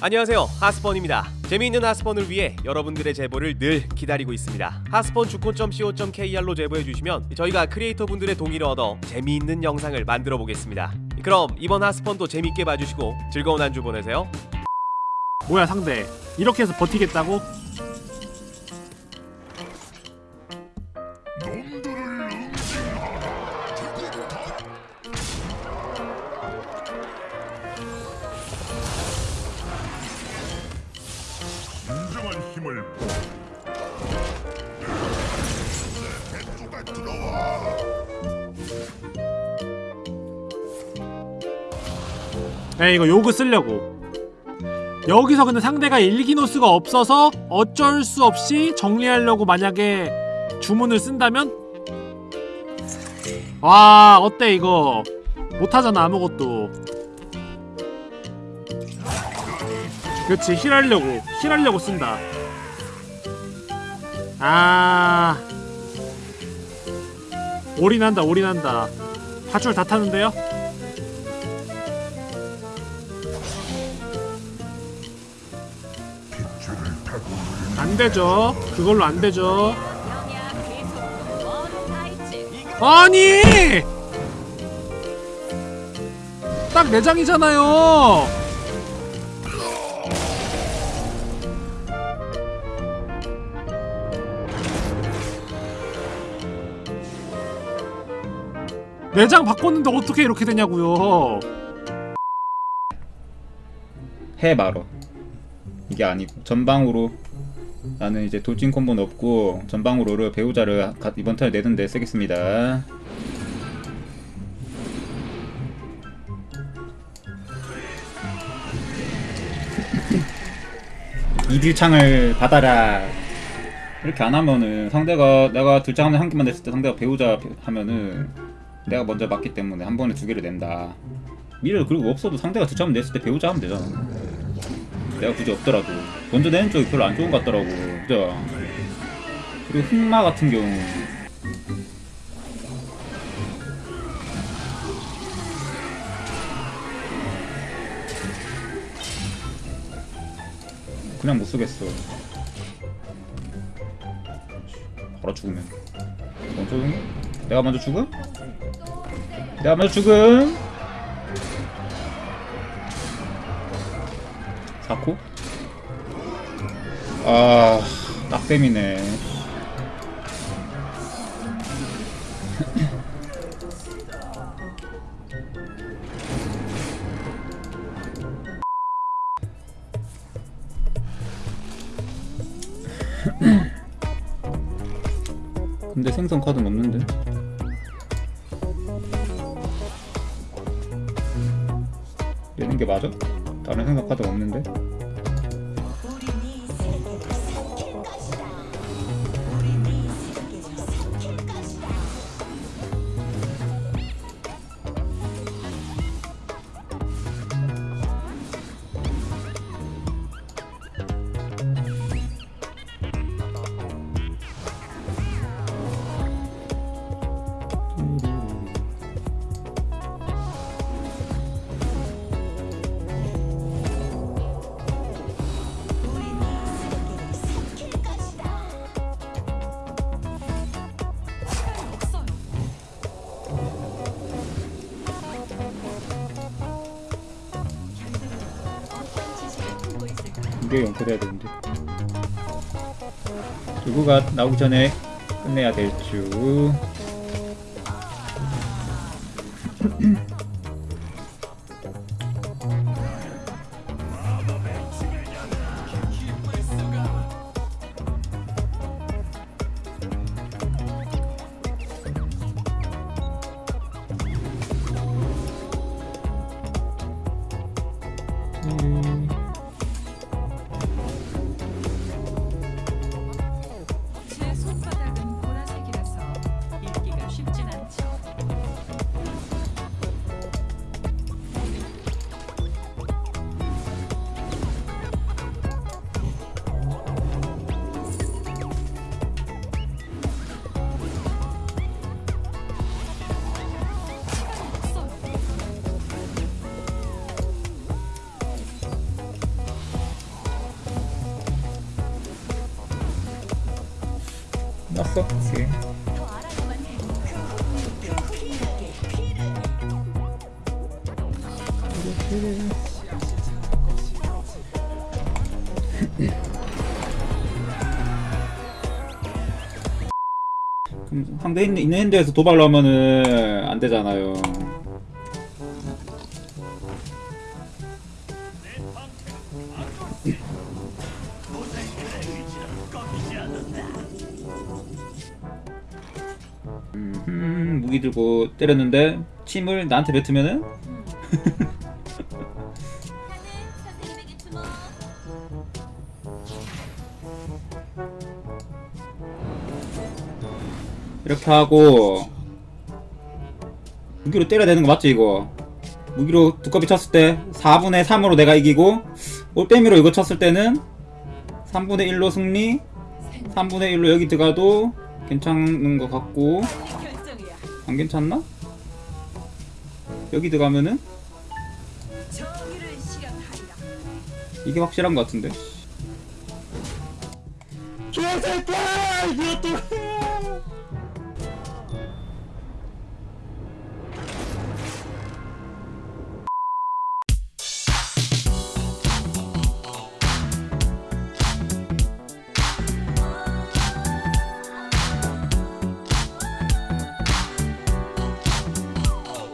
안녕하세요. 하스펀입니다. 재미있는 하스펀을 위해 여러분들의 제보를 늘 기다리고 있습니다. 하스펀 주콘.co.kr로 제보해주시면 저희가 크리에이터 분들의 동의를 얻어 재미있는 영상을 만들어 보겠습니다. 그럼 이번 하스펀도 재밌게 봐주시고 즐거운 한 주 보내세요. 뭐야 상대. 이렇게 해서 버티겠다고? 진정한 힘을 에 이거 요그 쓰려고. 여기서 근데 상대가 일기노스가 없어서 어쩔 수 없이 정리하려고 만약에 주문을 쓴다면? 와 어때 이거? 못하잖아 아무것도 그렇지 힐하려고 힐하려고 쓴다 아 올인한다 올인한다 파출 다 타는데요? 빛줄을 타고 안 되죠. 그걸로 안 되죠. 영야 계속 원다 있지. 아니! 딱 내장이잖아요. 내장 바꿨는데 어떻게 이렇게 되냐고요. 해 말어. 이게 아니고. 전방으로. 나는 이제 돌진 콤보는 없고 전방으로를 배우자를 가- 이번 턴에 내던데 쓰겠습니다. 이딜창을 받아라. 이렇게 안 하면은 상대가 내가 둘장 하면 한 개만 냈을 때 상대가 배우자 하면은 내가 먼저 맞기 때문에 한 번에 두 개를 낸다. 미래를 그리고 없어도 상대가 두점 냈을 때 배우자 하면 되잖아. 내가 굳이 없더라도. 먼저 내는 쪽이 별로 안 좋은 것 같더라고. 그죠? 그리고 흑마 같은 경우. 그냥 못 쓰겠어. 바로 죽으면. 먼저 죽는 내가 먼저 죽음? 먼저 죽음? 사코? 아, 딱땜이네. 근데 생선 카드는 없는데? 게 맞아? 다른 카드가 없는데? 이게 연결해야 되는데. 누구가 나오기 전에 끝내야 될 줄 알아야만 해. 그럼 상대 있는, 핸드에서 도발로 하면은 안 되잖아요 음, 무기 들고 때렸는데 침을 나한테 뱉으면은 주목. 이렇게 하고 무기로 때려야 되는 거 맞지 이거 무기로 두꺼비 쳤을 때 4분의 3으로 내가 이기고 올빼미로 이거 쳤을 때는 3분의 1로 승리 3분의 1로 여기 들어가도 괜찮은 것 같고. 안 괜찮나? 여기 들어가면은. 이게 확실한 것 같은데 개새끼야 또